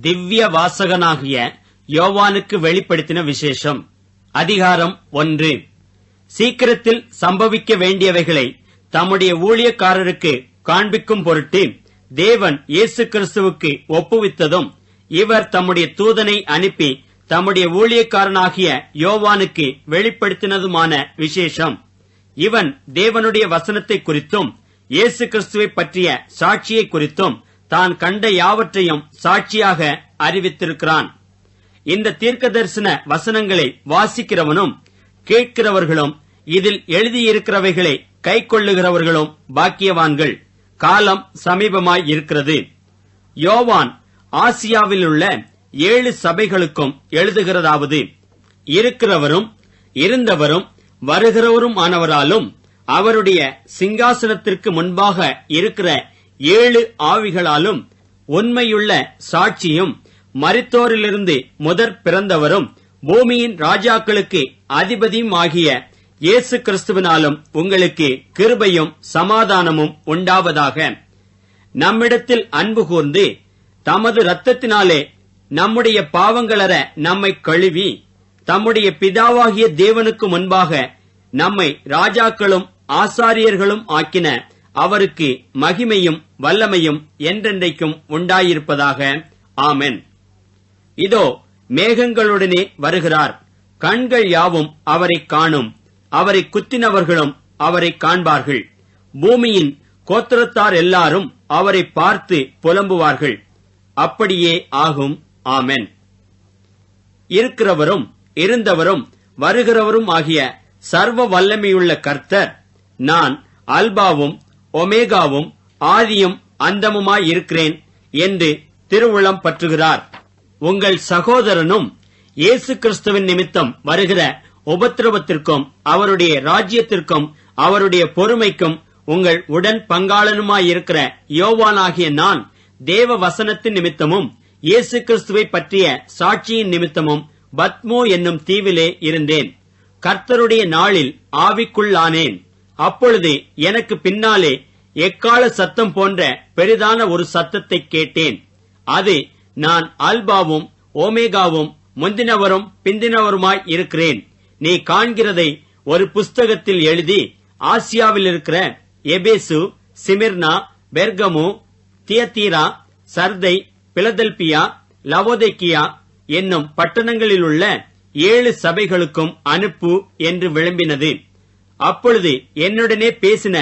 திவ்ய வாசகனாகிய யோவானுக்கு வெளிப்படுத்தின விசேஷம். அதிகாரம் ஒன்று. சீக்கிரத்தில் சம்பவிக்க வேண்டியவைகளை தம்முடைய ஊழியக்காரருக்கு காண்பிக்கும் பொருட்டு தேவன் இயேசு கிறிஸ்துவுக்கு ஒப்புவித்ததும் இவர் தம்முடைய தூதனை அனுப்பி தம்முடைய ஊழியக்காரனாகிய யோவானுக்கு வெளிப்படுத்தினதுமான விசேஷம். இவன் தேவனுடைய வசனத்தை குறித்தும் இயேசு கிறிஸ்துவை பற்றிய சாட்சியை குறித்தும் தான் கண்ட யாவற்றையும் சாட்சியாக அறிவித்திருக்கிறான். இந்த தீர்க்க தரிசன வசனங்களை வாசிக்கிறவனும் கேட்கிறவர்களும் இதில் எழுதியிருக்கிறவைகளை கை கொள்ளுகிறவர்களும் பாக்கியவான்கள். காலம் சமீபமாய் இருக்கிறது. யோவான் ஆசியாவிலுள்ள ஏழு சபைகளுக்கும் எழுதுகிறதாவது இருக்கிறவரும் இருந்தவரும் வருகிறவரும் ஆனவராலும் அவருடைய சிங்காசனத்திற்கு முன்பாக இருக்கிற ஏழு ஆவிகளாலும் உண்மையுள்ள சாட்சியும் மரித்தோரிலிருந்து முதற் பிறந்தவரும் பூமியின் ராஜாக்களுக்கு அதிபதியும் ஆகிய இயேசு கிறிஸ்துவினாலும் உங்களுக்கு கிருபையும் சமாதானமும் உண்டாவதாக. நம்மிடத்தில் அன்பு கூர்ந்து தமது இரத்தத்தினாலே நம்முடைய பாவங்களற நம்மை கழுவி தம்முடைய பிதாவாகிய தேவனுக்கு முன்பாக நம்மை ராஜாக்களும் ஆசாரியர்களும் ஆக்கின அவருக்கு மகிமையும் வல்லமையும் என்றென்றைக்கும் உண்டாயிருப்பதாக. ஆமென். இதோ மேகங்களுடனே வருகிறார். கண்கள் யாவும் அவரை காணும். அவரை குத்தினவர்களும் அவரை காண்பார்கள். பூமியின் கோத்திரத்தார் எல்லாரும் அவரை பார்த்து புலம்புவார்கள். அப்படியே ஆகும். ஆமென். இருக்கிறவரும் இருந்தவரும் வருகிறவரும் ஆகிய சர்வ வல்லமையுள்ள கர்த்தர் நான் அல்பாவும் ஒமேகாவும் ஆதியும் அந்தமுமாயிருக்கிறேன் என்று திருவுளம் பற்றுகிறார். உங்கள் சகோதரனும் இயேசு கிறிஸ்துவின் நிமித்தம் வருகிற உபத்திரவத்திற்கும் அவருடைய ராஜ்யத்திற்கும் அவருடைய பொறுமைக்கும் உங்கள் உடன் பங்காளனுமாயிருக்கிற யோவானாகிய நான் தேவ வசனத்தின் நிமித்தமும் இயேசு கிறிஸ்துவை பற்றிய சாட்சியின் நிமித்தமும் பத்மோ என்னும் தீவிலே இருந்தேன். கர்த்தருடைய நாளில் ஆவிக்குள்ளானேன். அப்பொழுது எனக்கு பின்னாலே எக்கால சத்தம் போன்ற பெரிதான ஒரு சத்தத்தை கேட்டேன். அது நான் அல்பாவும் ஓமேகாவும் முந்தினவரும் பிந்தினவருமாய் இருக்கிறேன். நீ காண்கிறதை ஒரு புஸ்தகத்தில் எழுதி ஆசியாவில் இருக்கிற Ephesus Smyrna Pergamum Thyatira Sardis Philadelphia Laodicea என்னும் பட்டணங்களிலுள்ள ஏழு சபைகளுக்கும் அனுப்பு என்று விளம்பினது. அப்பொழுது என்னுடனே பேசின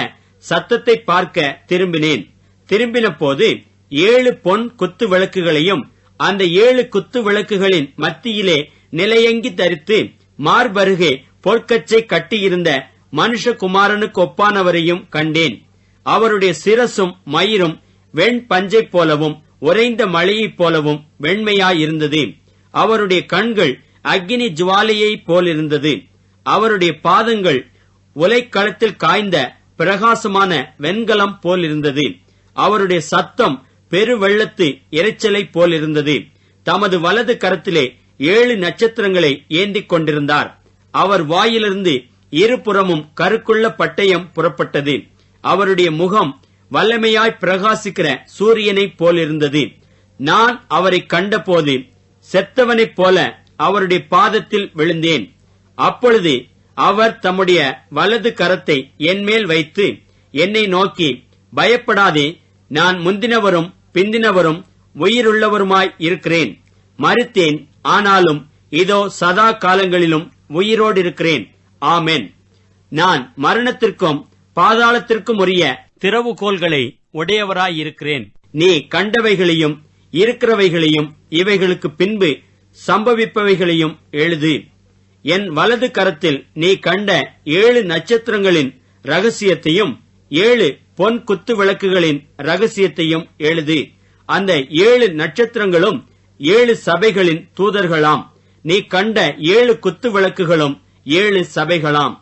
சத்தத்தை பார்க்க திரும்பினேன். திரும்பின போது ஏழு பொன் குத்து விளக்குகளையும் அந்த ஏழு குத்து விளக்குகளின் மத்தியிலே நிலையங்கி தரித்து மார்பருகே பொற்கச்சை கட்டியிருந்த மனுஷகுமாரனுக்கு ஒப்பானவரையும் கண்டேன். அவருடைய சிரசும் மயிரும் வெண் பஞ்சை போலவும் உறைந்த மழையைப் போலவும் வெண்மையாயிருந்தது. அவருடைய கண்கள் அக்னி ஜுவாலையைப் போலிருந்தது. அவருடைய பாதங்கள் உலைக்களத்தில் காய்ந்த பிரகாசமான வெண்கலம் போலிருந்தது. அவருடைய சத்தம் பெருவெள்ளத்து இறைச்சலை போலிருந்தது. தமது வலது கரத்திலே ஏழு நட்சத்திரங்களை ஏந்திக் கொண்டிருந்தார். அவர் வாயிலிருந்து இருபுறமும் கருக்குள்ள பட்டயம் புறப்பட்டது. அவருடைய முகம் வல்லமையாய் பிரகாசிக்கிற சூரியனைப் போலிருந்தது. நான் அவரை கண்டபோது செத்தவனைப் போல அவருடைய பாதத்தில் விழுந்தேன். அப்பொழுது அவர் தம்முடைய வலது கரத்தை என்மேல் வைத்து என்னை நோக்கி பயப்படாதே நான் முந்தினவரும் பிந்தினவரும் உயிருள்ளவருமாய் இருக்கிறேன். மறுத்தேன் ஆனாலும் இதோ சதா காலங்களிலும் உயிரோடு இருக்கிறேன் ஆமென். நான் மரணத்திற்கும் பாதாளத்திற்கும் உரிய திறவுகோள்களை உடையவராயிருக்கிறேன். நீ கண்டவைகளையும் இருக்கிறவைகளையும் இவைகளுக்கு பின்பு சம்பவிப்பவைகளையும் எழுது. என் வலது கரத்தில் நீ கண்ட ஏழு நட்சத்திரங்களின் ரகசியத்தையும் ஏழு பொன் குத்து விளக்குகளின் ரகசியத்தையும் எழுது. அந்த ஏழு நட்சத்திரங்களும் ஏழு சபைகளின் தூதர்களாம். நீ கண்ட ஏழு குத்து விளக்குகளும் ஏழு சபைகளாம்.